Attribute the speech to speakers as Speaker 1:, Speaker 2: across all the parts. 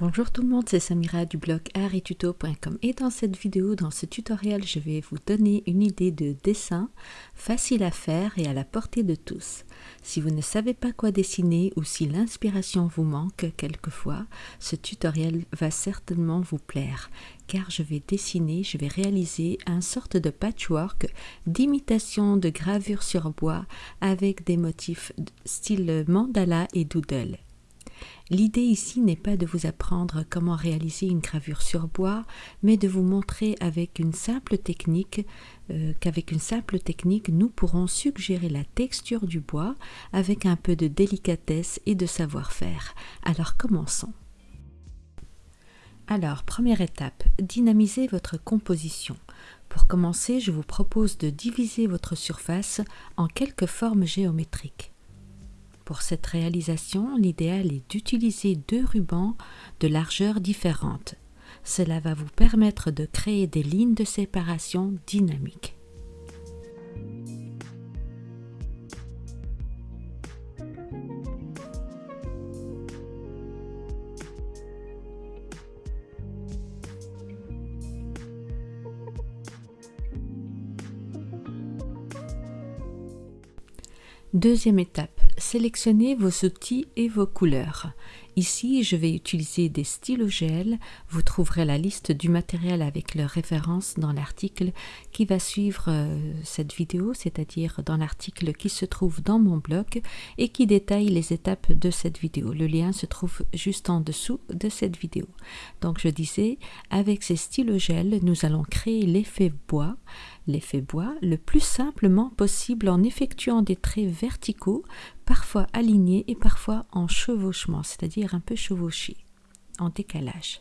Speaker 1: Bonjour tout le monde, c'est Samira du blog arituto.com et dans cette vidéo, dans ce tutoriel, je vais vous donner une idée de dessin facile à faire et à la portée de tous. Si vous ne savez pas quoi dessiner ou si l'inspiration vous manque quelquefois, ce tutoriel va certainement vous plaire car je vais dessiner, je vais réaliser un sorte de patchwork d'imitation de gravure sur bois avec des motifs style mandala et doodle. L'idée ici n'est pas de vous apprendre comment réaliser une gravure sur bois, mais de vous montrer avec une simple technique euh, qu'avec une simple technique, nous pourrons suggérer la texture du bois avec un peu de délicatesse et de savoir-faire. Alors commençons. Alors, première étape, dynamisez votre composition. Pour commencer, je vous propose de diviser votre surface en quelques formes géométriques. Pour cette réalisation, l'idéal est d'utiliser deux rubans de largeur différentes. Cela va vous permettre de créer des lignes de séparation dynamiques. Deuxième étape, sélectionnez vos outils et vos couleurs. Ici, je vais utiliser des stylos gel. Vous trouverez la liste du matériel avec leurs références dans l'article qui va suivre euh, cette vidéo, c'est-à-dire dans l'article qui se trouve dans mon blog et qui détaille les étapes de cette vidéo. Le lien se trouve juste en dessous de cette vidéo. Donc je disais, avec ces stylos gel, nous allons créer l'effet bois l'effet bois le plus simplement possible en effectuant des traits verticaux, parfois alignés et parfois en chevauchement, c'est-à-dire un peu chevauchés, en décalage.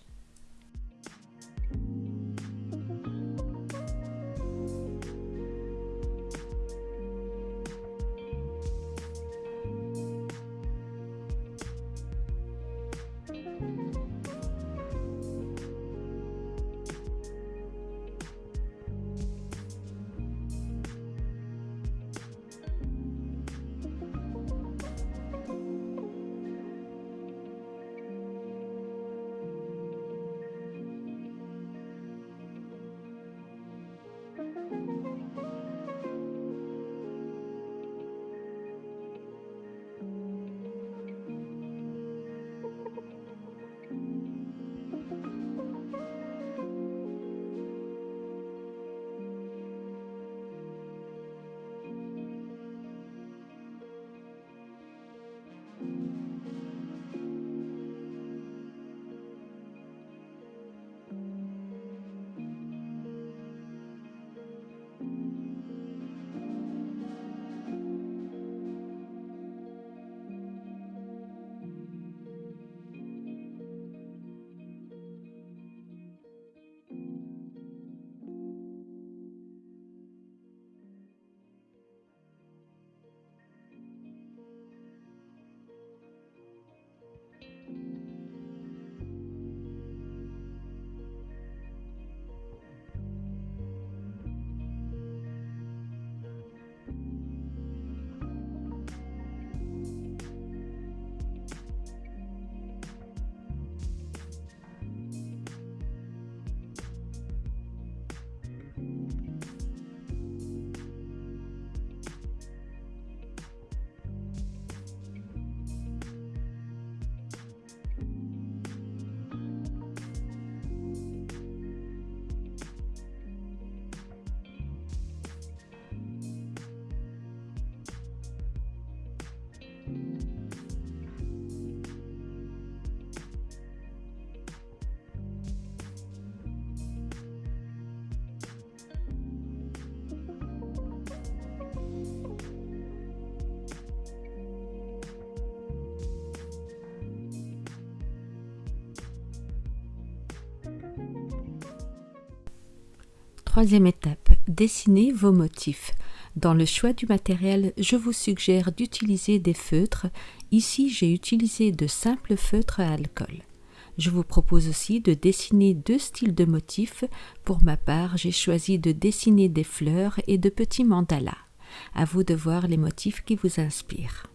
Speaker 1: Troisième étape, dessinez vos motifs. Dans le choix du matériel, je vous suggère d'utiliser des feutres. Ici, j'ai utilisé de simples feutres à alcool. Je vous propose aussi de dessiner deux styles de motifs. Pour ma part, j'ai choisi de dessiner des fleurs et de petits mandalas. À vous de voir les motifs qui vous inspirent.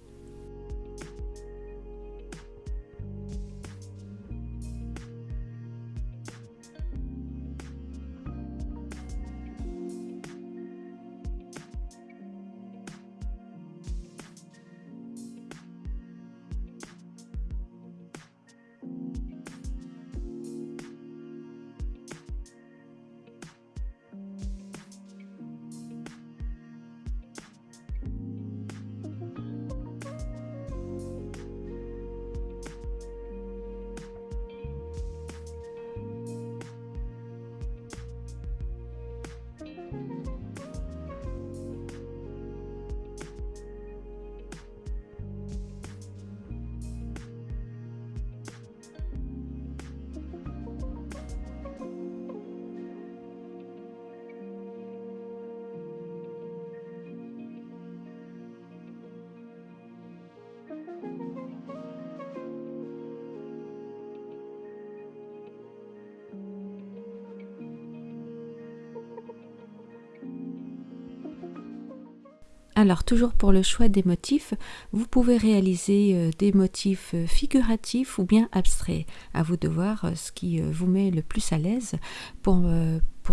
Speaker 1: Alors, toujours pour le choix des motifs, vous pouvez réaliser euh, des motifs euh, figuratifs ou bien abstraits. À vous de voir euh, ce qui vous met le plus à l'aise pour,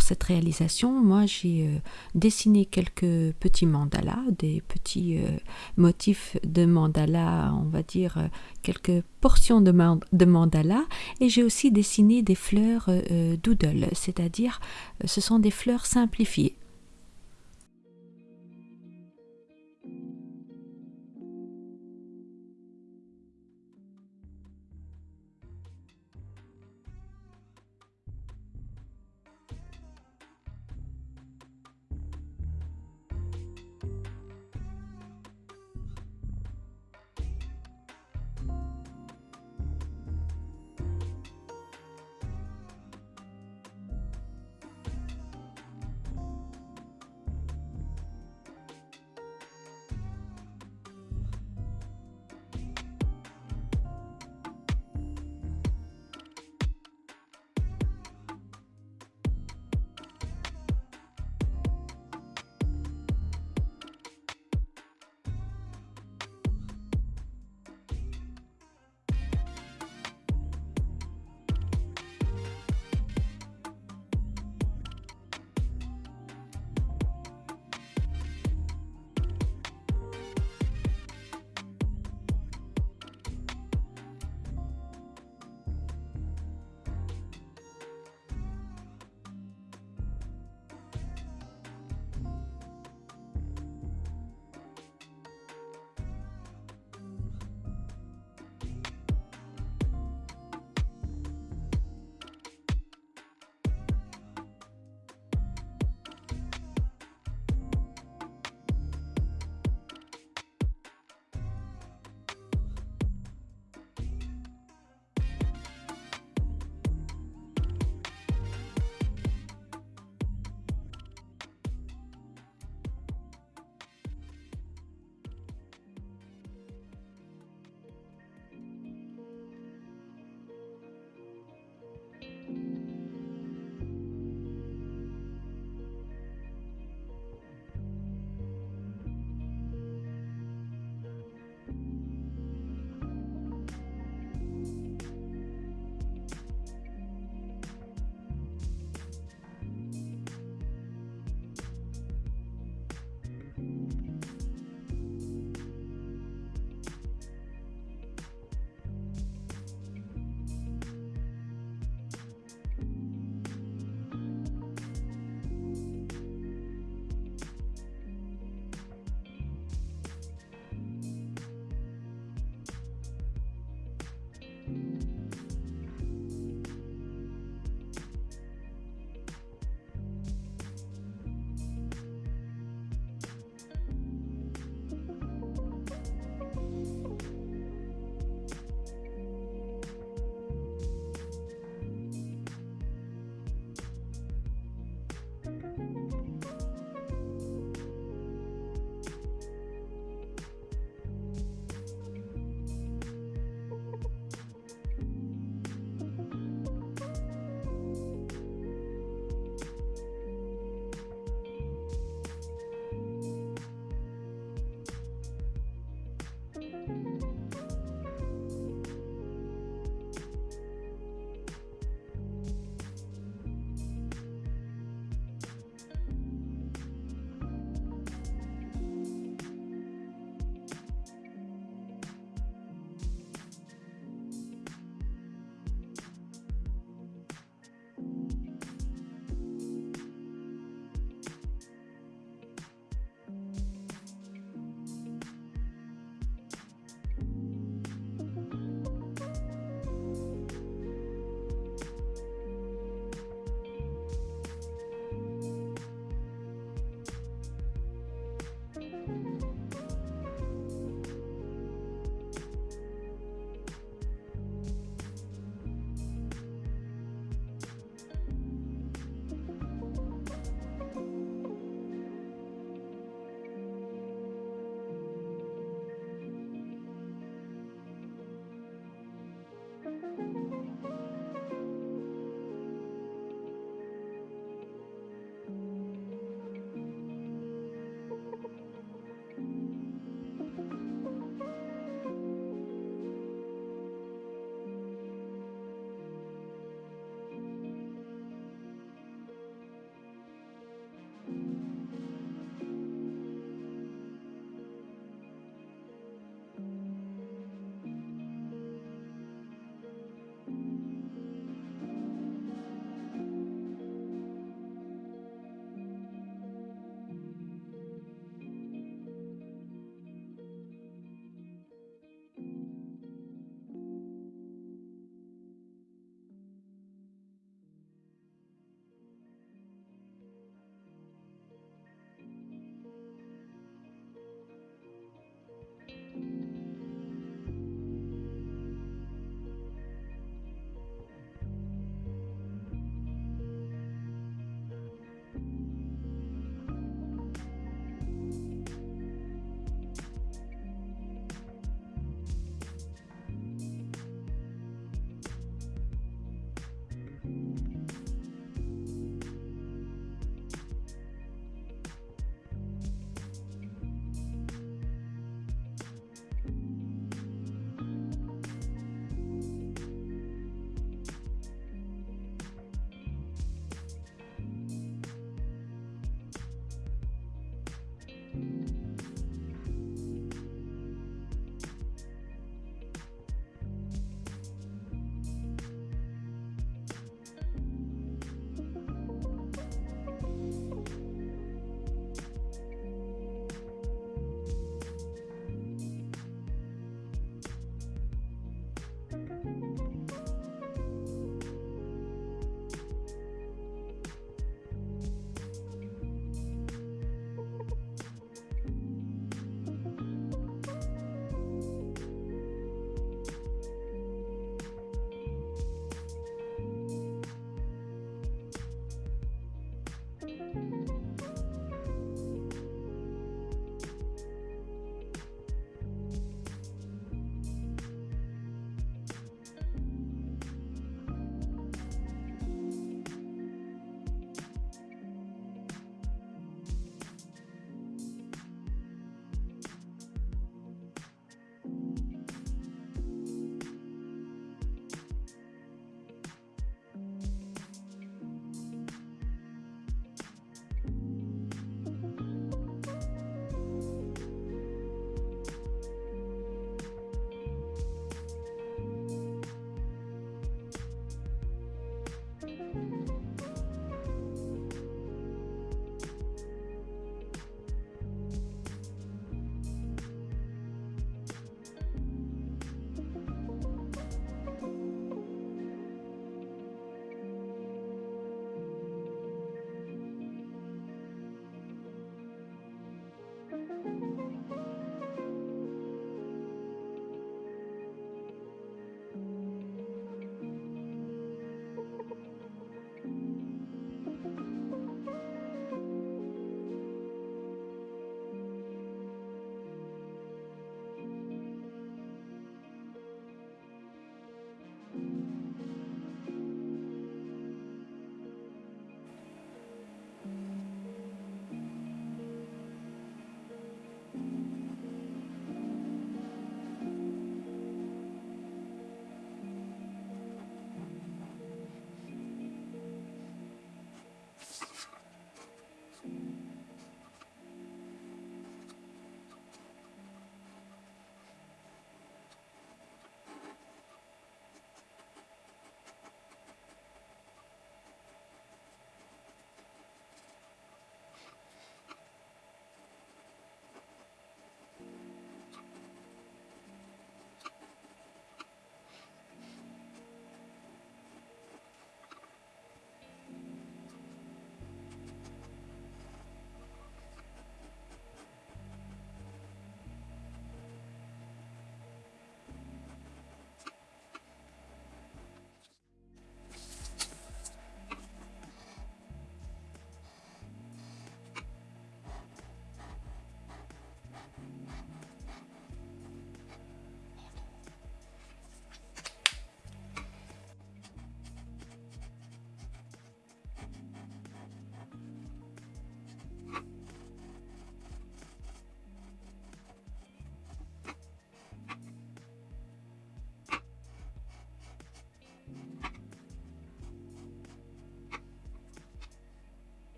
Speaker 1: cette réalisation. Moi, j'ai dessiné quelques petits mandalas, des petits motifs de mandala, on va dire quelques portions de, de mandala, et j'ai aussi dessiné des fleurs doodle, c'est-à-dire ce sont des fleurs simplifiées.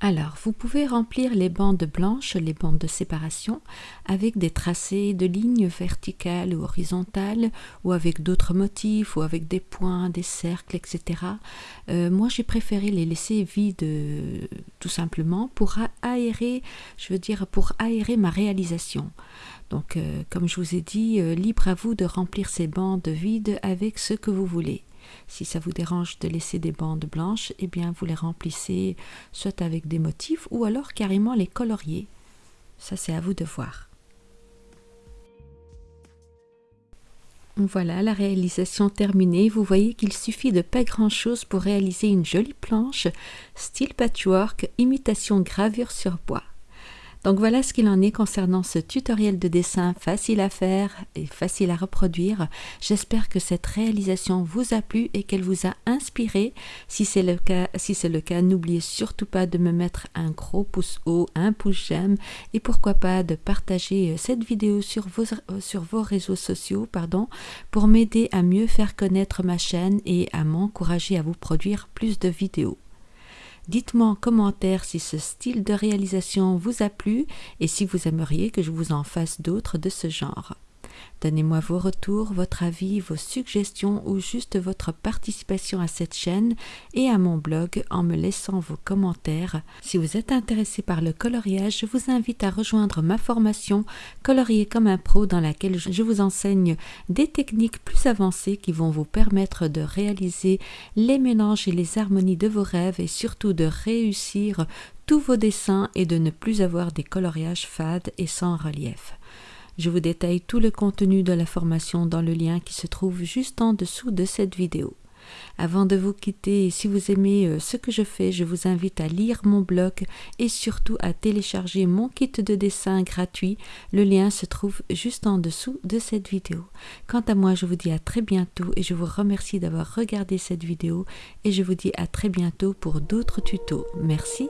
Speaker 1: Alors, vous pouvez remplir les bandes blanches, les bandes de séparation, avec des tracés de lignes verticales ou horizontales, ou avec d'autres motifs, ou avec des points, des cercles, etc. Euh, moi, j'ai préféré les laisser vides euh, tout simplement pour aérer, je veux dire, pour aérer ma réalisation. Donc, euh, comme je vous ai dit, libre à vous de remplir ces bandes vides avec ce que vous voulez. Si ça vous dérange de laisser des bandes blanches, eh bien vous les remplissez soit avec des motifs ou alors carrément les colorier. Ça c'est à vous de voir. Voilà la réalisation terminée. Vous voyez qu'il suffit de pas grand chose pour réaliser une jolie planche style patchwork, imitation gravure sur bois. Donc voilà ce qu'il en est concernant ce tutoriel de dessin facile à faire et facile à reproduire. J'espère que cette réalisation vous a plu et qu'elle vous a inspiré. Si c'est le cas, n'oubliez surtout pas de me mettre un gros pouce haut, un pouce j'aime et pourquoi pas de partager euh, cette vidéo sur vos, euh, réseaux sociaux pour m'aider à mieux faire connaître ma chaîne et à m'encourager à vous produire plus de vidéos. Dites-moi en commentaire si ce style de réalisation vous a plu et si vous aimeriez que je vous en fasse d'autres de ce genre. Donnez-moi vos retours, votre avis, vos suggestions ou juste votre participation à cette chaîne et à mon blog en me laissant vos commentaires. Si vous êtes intéressé par le coloriage, je vous invite à rejoindre ma formation Colorier comme un pro dans laquelle je vous enseigne des techniques plus avancées qui vont vous permettre de réaliser les mélanges et les harmonies de vos rêves et surtout de réussir tous vos dessins et de ne plus avoir des coloriages fades et sans relief. Je vous détaille tout le contenu de la formation dans le lien qui se trouve juste en dessous de cette vidéo. Avant de vous quitter, si vous aimez euh, ce que je fais, je vous invite à lire mon blog et surtout à télécharger mon kit de dessin gratuit. Le lien se trouve juste en dessous de cette vidéo. Quant à moi, je vous dis à très bientôt et je vous remercie d'avoir regardé cette vidéo et je vous dis à très bientôt pour d'autres tutos. Merci